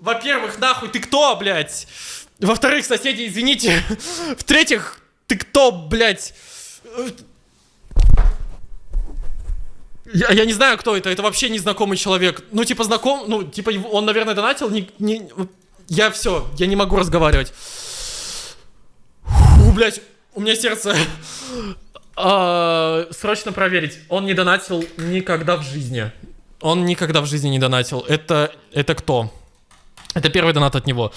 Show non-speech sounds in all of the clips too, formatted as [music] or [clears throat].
во-первых, нахуй ты кто, блядь? Во-вторых, соседи, извините. В-третьих, ты кто, блядь? Я, я не знаю, кто это. Это вообще незнакомый человек. Ну, типа, знаком... Ну, типа, он, наверное, донатил. Не, не... Я все, я не могу разговаривать. Фу, блядь, у меня сердце... А, срочно проверить. Он не донатил никогда в жизни. Он никогда в жизни не донатил. Это, это кто? Это первый донат от него.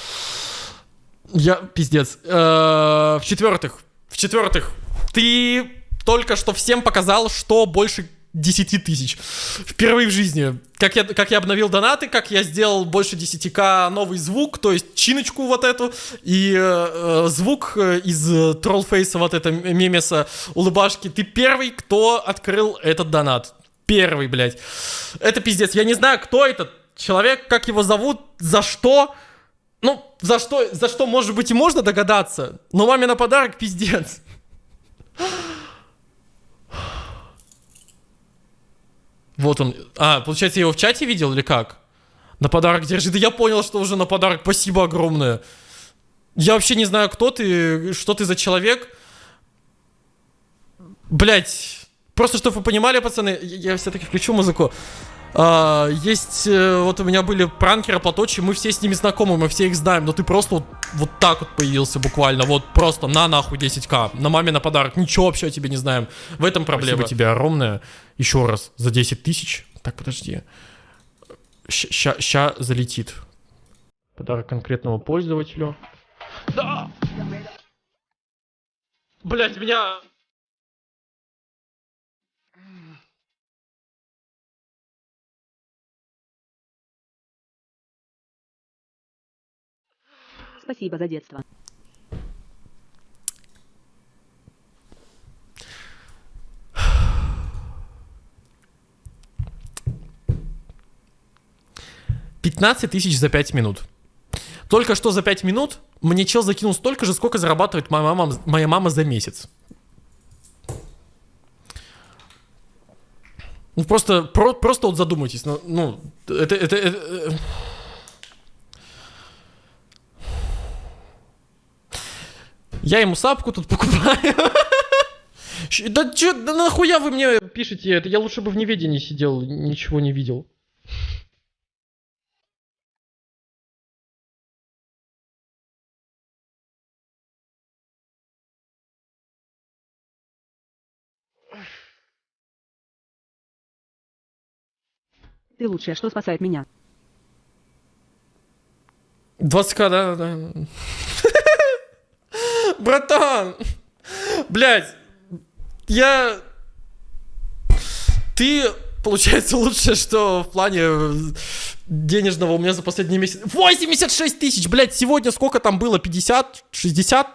Я пиздец. Э, В-четвертых, в-четвертых, ты только что всем показал, что больше 10 тысяч. Впервые в жизни. Как я, как я обновил донаты, как я сделал больше 10к новый звук, то есть чиночку вот эту, и э, э, звук э, из э, троллфейса вот это мемеса улыбашки. Ты первый, кто открыл этот донат. Первый, блядь. Это пиздец. Я не знаю, кто этот человек, как его зовут, за что. Ну, за что, за что, может быть, и можно догадаться. Но маме на подарок пиздец. Вот он. А, получается, я его в чате видел или как? На подарок держи. Да я понял, что уже на подарок. Спасибо огромное. Я вообще не знаю, кто ты, что ты за человек. Блять. Просто, чтобы вы понимали, пацаны, я все-таки включу музыку. А, есть, э, вот у меня были пранкеры, платочи, мы все с ними знакомы, мы все их знаем, но ты просто вот, вот так вот появился буквально, вот просто на нахуй 10к, на маме на подарок, ничего вообще о тебе не знаем. В этом проблема. Спасибо тебе огромное, еще раз, за 10 тысяч. Так, подожди. Ща, ща залетит. Подарок конкретному пользователю. Да! Блять, меня... Спасибо за детство. Пятнадцать тысяч за 5 минут. Только что за 5 минут мне чел закинул столько же, сколько зарабатывает моя мама, моя мама за месяц. Ну просто, про- просто вот задумайтесь, ну, ну это, это, это, Я ему сапку тут покупаю. Да чё, да нахуя вы мне пишете это? Я лучше бы в неведении сидел, ничего не видел. Ты лучшее, что спасает меня. 20к, да, да. Братан! Блять, я... Ты, получается, лучше, что в плане э, денежного у меня за последний месяц... 86 тысяч, блядь, сегодня сколько там было? 50? 60?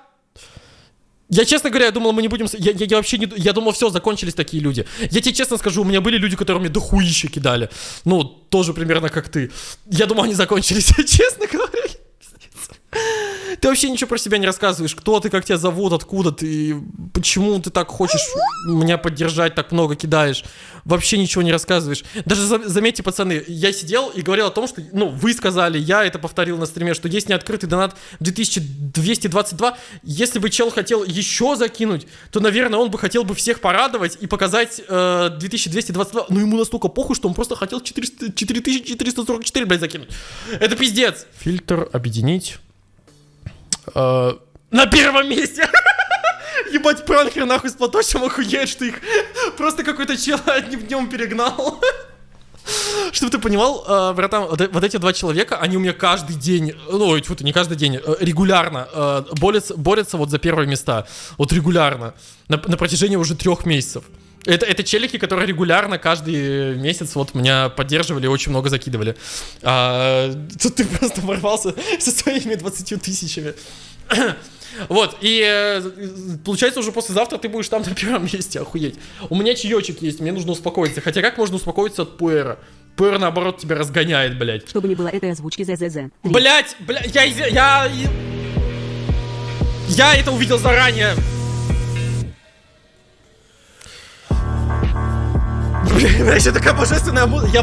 Я, честно говоря, я думал, мы не будем... Я, я- я вообще не... Я думал, все, закончились такие люди. Я тебе честно скажу, у меня были люди, которые мне дохуища кидали. Ну, тоже примерно как ты. Я думал, они закончились, [laughs] честно говоря. [laughs] Ты вообще ничего про себя не рассказываешь. Кто ты, как тебя зовут, откуда ты, почему ты так хочешь меня поддержать, так много кидаешь. Вообще ничего не рассказываешь. Даже за- заметьте, пацаны, я сидел и говорил о том, что, ну, вы сказали, я это повторил на стриме, что есть неоткрытый донат 2222. Если бы чел хотел еще закинуть, то, наверное, он бы хотел бы всех порадовать и показать э, 2222. Но ему настолько похуй, что он просто хотел 400, 4444, блядь, закинуть. Это пиздец. Фильтр объединить. Э, на первом месте! [laughs] Ебать, пранкер нахуй с платочем охуеет, что их просто какой-то чел [laughs] одним днем перегнал. [laughs] Чтобы ты понимал, э, братан, вот, эти два человека, они у меня каждый день, ну, ты, не каждый день, э, регулярно э, борются, борются вот за первые места. Вот регулярно. На, на протяжении уже трех месяцев. Это, это челики, которые регулярно каждый месяц вот меня поддерживали, очень много закидывали. А, тут ты просто ворвался со своими 20 тысячами. [coughs] Вот, и э, получается уже послезавтра ты будешь там на первом месте, охуеть. У меня чаечек есть, мне нужно успокоиться. Хотя как можно успокоиться от пуэра? Пуэр, наоборот, тебя разгоняет, блядь. Чтобы не было этой озвучки ЗЗЗ. Три. Блять, блядь, я, я, я это увидел заранее. Блин, еще такая божественная музыка. Я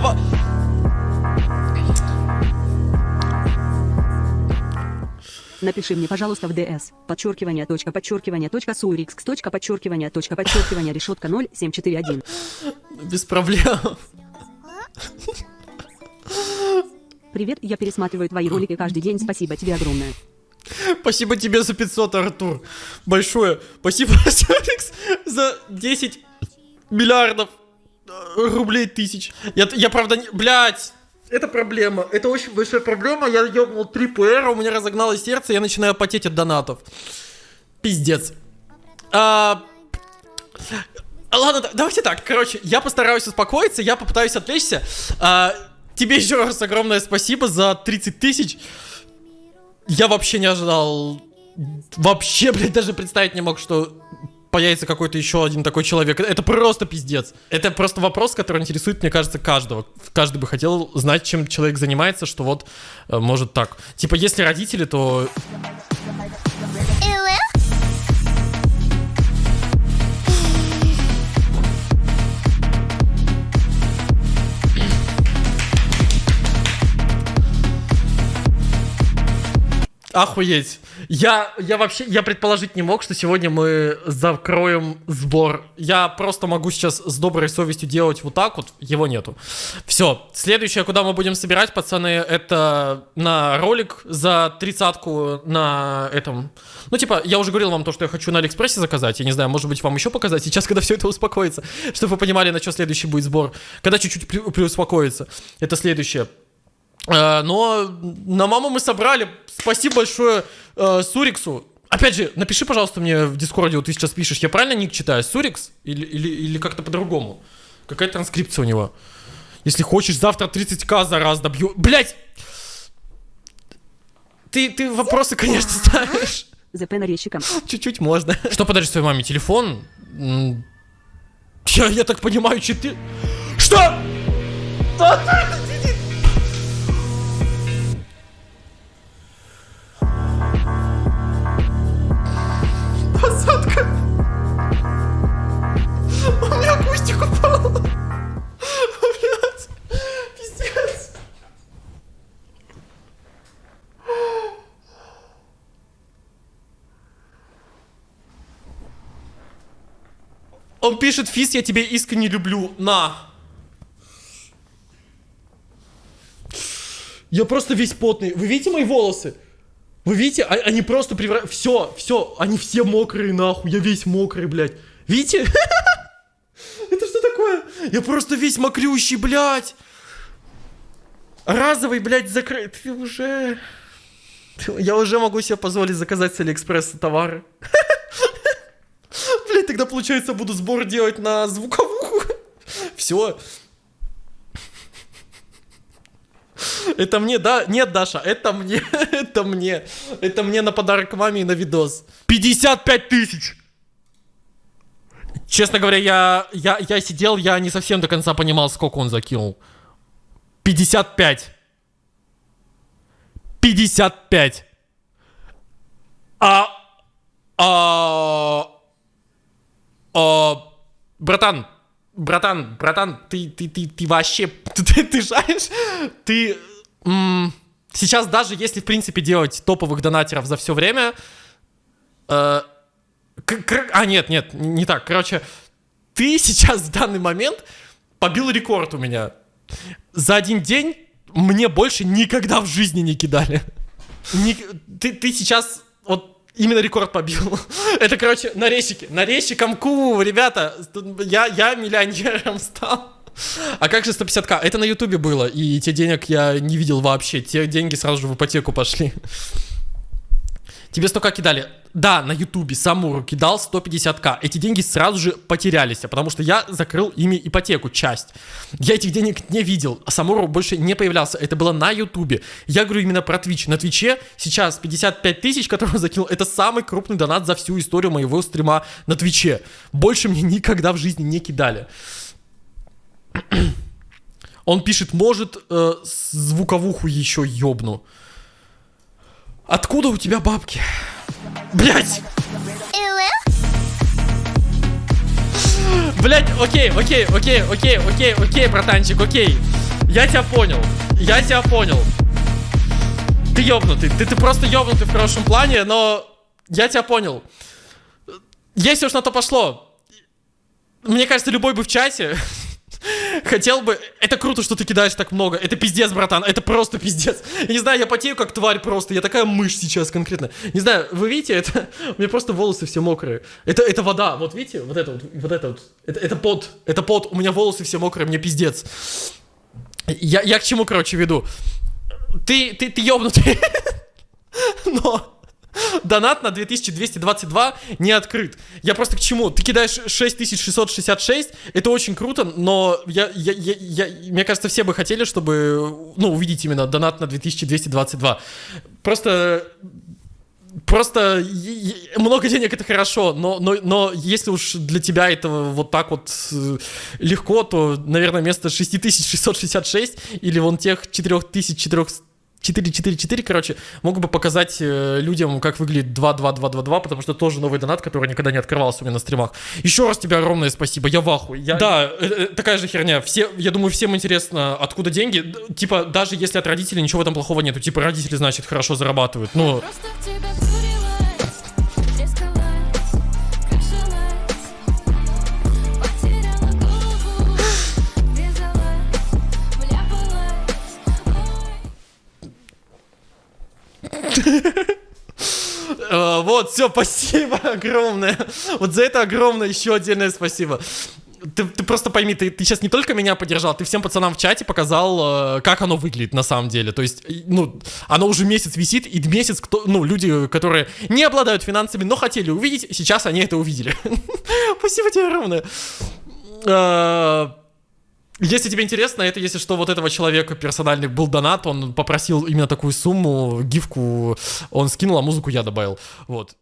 Напиши мне, пожалуйста, в ДС. Подчеркивание, точка, подчеркивание, точка, сурикс, точка, подчеркивание, точка, подчеркивание, решетка 0741. Без проблем. Привет, я пересматриваю твои ролики каждый день, спасибо тебе огромное. Спасибо тебе за 500, Артур. Большое. Спасибо, [laughs] Алекс, за 10 миллиардов рублей тысяч. Я, я правда, не... Блядь. Это проблема. Это очень большая проблема. Я ебнул 3 ПР, у меня разогналось сердце, я начинаю потеть от донатов. Пиздец. А, Ладно, да- давайте так. Короче, я постараюсь успокоиться, я попытаюсь отвлечься. А, тебе еще раз огромное спасибо за 30 тысяч. Я вообще не ожидал. Вообще, блядь, даже представить не мог, что появится какой-то еще один такой человек. Это просто пиздец. Это просто вопрос, который интересует, мне кажется, каждого. Каждый бы хотел знать, чем человек занимается, что вот э, может так. Типа, если родители, то Охуеть. Я, я вообще, я предположить не мог, что сегодня мы закроем сбор. Я просто могу сейчас с доброй совестью делать вот так вот, его нету. Все, следующее, куда мы будем собирать, пацаны, это на ролик за тридцатку на этом. Ну, типа, я уже говорил вам то, что я хочу на Алиэкспрессе заказать. Я не знаю, может быть, вам еще показать сейчас, когда все это успокоится, [laughs] чтобы вы понимали, на что следующий будет сбор. Когда чуть-чуть при- приуспокоится. Это следующее. Э, Но на маму мы собрали. Спасибо большое э, Суриксу. Опять же, напиши, пожалуйста, мне в Дискорде, вот ты сейчас пишешь, я правильно ник читаю? Сурикс? Или, или, или как-то по-другому? Какая транскрипция у него? Если хочешь, завтра 30к за раз добью. Блять! Ты, ты вопросы, конечно, ставишь. ЗП нарезчиком. Чуть-чуть можно. Что подаришь своей маме? Телефон? Я, я так понимаю, четыре... Что? Посадка. У меня акустик упал. Блядь. Пиздец. Он пишет, Фис, я тебя искренне люблю. На. Я просто весь потный. Вы видите мои волосы? Вы видите? А- Они просто превращаются... Все, все. Они все мокрые, нахуй. Я весь мокрый, блядь. Видите? [laughs] Это что такое? Я просто весь мокрющий, блядь. Разовый, блядь, закрыт. Ты уже... Я уже могу себе позволить заказать с Алиэкспресса товары. [laughs] Блять, тогда получается буду сбор делать на звуковуху. [laughs] Все. Это мне, да? Нет, Даша, это мне. [laughs] Это мне. Это мне на подарок маме и на видос. 55 тысяч! Честно говоря, я, я, я сидел, я не совсем до конца понимал, сколько он закинул. 55. 55. А... А... А... Братан, братан, братан, ты, ты, ты, ты вообще, [laughs] ты, ты, ты знаешь, ты сейчас даже если в принципе делать топовых донатеров за все время, э, а нет, нет, не так, короче, ты [laughs] сейчас в данный момент побил рекорд у меня. За один день мне больше никогда в жизни не кидали. Ни- ты, ты сейчас вот именно рекорд побил. [laughs] Это, короче, нарезчики. Нарезчиком ку, ребята. Я, я миллионером стал. А как же 150к? Это на ютубе было, и те денег я не видел вообще. Те деньги сразу же в ипотеку пошли. Тебе столько кидали. Да, на ютубе Самуру кидал 150к. Эти деньги сразу же потерялись, потому что я закрыл ими ипотеку, часть. Я этих денег не видел, а Самуру больше не появлялся. Это было на ютубе. Я говорю именно про Twitch. На Твиче сейчас 55 тысяч, которые [laughs] закинул, это самый крупный донат за всю историю моего стрима на Твиче. Больше мне никогда в жизни не кидали. [clears throat] Он пишет, может, э, звуковуху еще ёбну. Откуда у тебя бабки? Блять! Блять, окей, окей, окей, окей, окей, окей, братанчик, окей. Я тебя понял. Я тебя понял. Ты ёбнутый. Ты, ты просто ёбнутый в хорошем плане, но я тебя понял. Если уж на то пошло, мне кажется, любой бы в чате [laughs] хотел бы... Это круто, что ты кидаешь так много. Это пиздец, братан. Это просто пиздец. Не знаю, я потею как тварь просто. Я такая мышь сейчас конкретно. Не знаю, вы видите, это... [laughs] У меня просто волосы все мокрые. Это, это вода. Вот видите? Вот это вот. Вот это вот. Это, это пот. Это пот. У меня волосы все мокрые. Мне пиздец. Я, я к чему, короче, веду? Ты, ты, ты ёбнутый. [laughs] Но... Донат на 2222 не открыт. Я просто к чему? Ты кидаешь 6666, это очень круто, но я, я, я, я, мне кажется, все бы хотели, чтобы, ну, увидеть именно донат на 2222. Просто Просто много денег это хорошо, но, но, но если уж для тебя это вот так вот э, легко, то, наверное, вместо 6666 или вон тех 4400 4-4-4, короче, могу бы показать э, людям, как выглядит 2-2-2-2-2, потому что тоже новый донат, который никогда не открывался у меня на стримах. Еще раз тебе огромное спасибо, я в ахуе. Я... Да, э, э, такая же херня. Все, я думаю, всем интересно, откуда деньги. Типа, даже если от родителей ничего в этом плохого нету. Типа, родители, значит, хорошо зарабатывают. Ну... Просто Вот, все, спасибо [laughs] огромное. Вот за это огромное еще отдельное спасибо. Ты, ты просто пойми, ты, ты сейчас не только меня поддержал, ты всем пацанам в чате показал, э, как оно выглядит на самом деле. То есть, ну, оно уже месяц висит, и месяц, кто, ну, люди, которые не обладают финансами, но хотели увидеть, сейчас они это увидели. [laughs] Спасибо тебе огромное. Если тебе интересно, это, если что, вот этого человека персональный был донат, он попросил именно такую сумму, гифку он скинул, а музыку я добавил. Вот.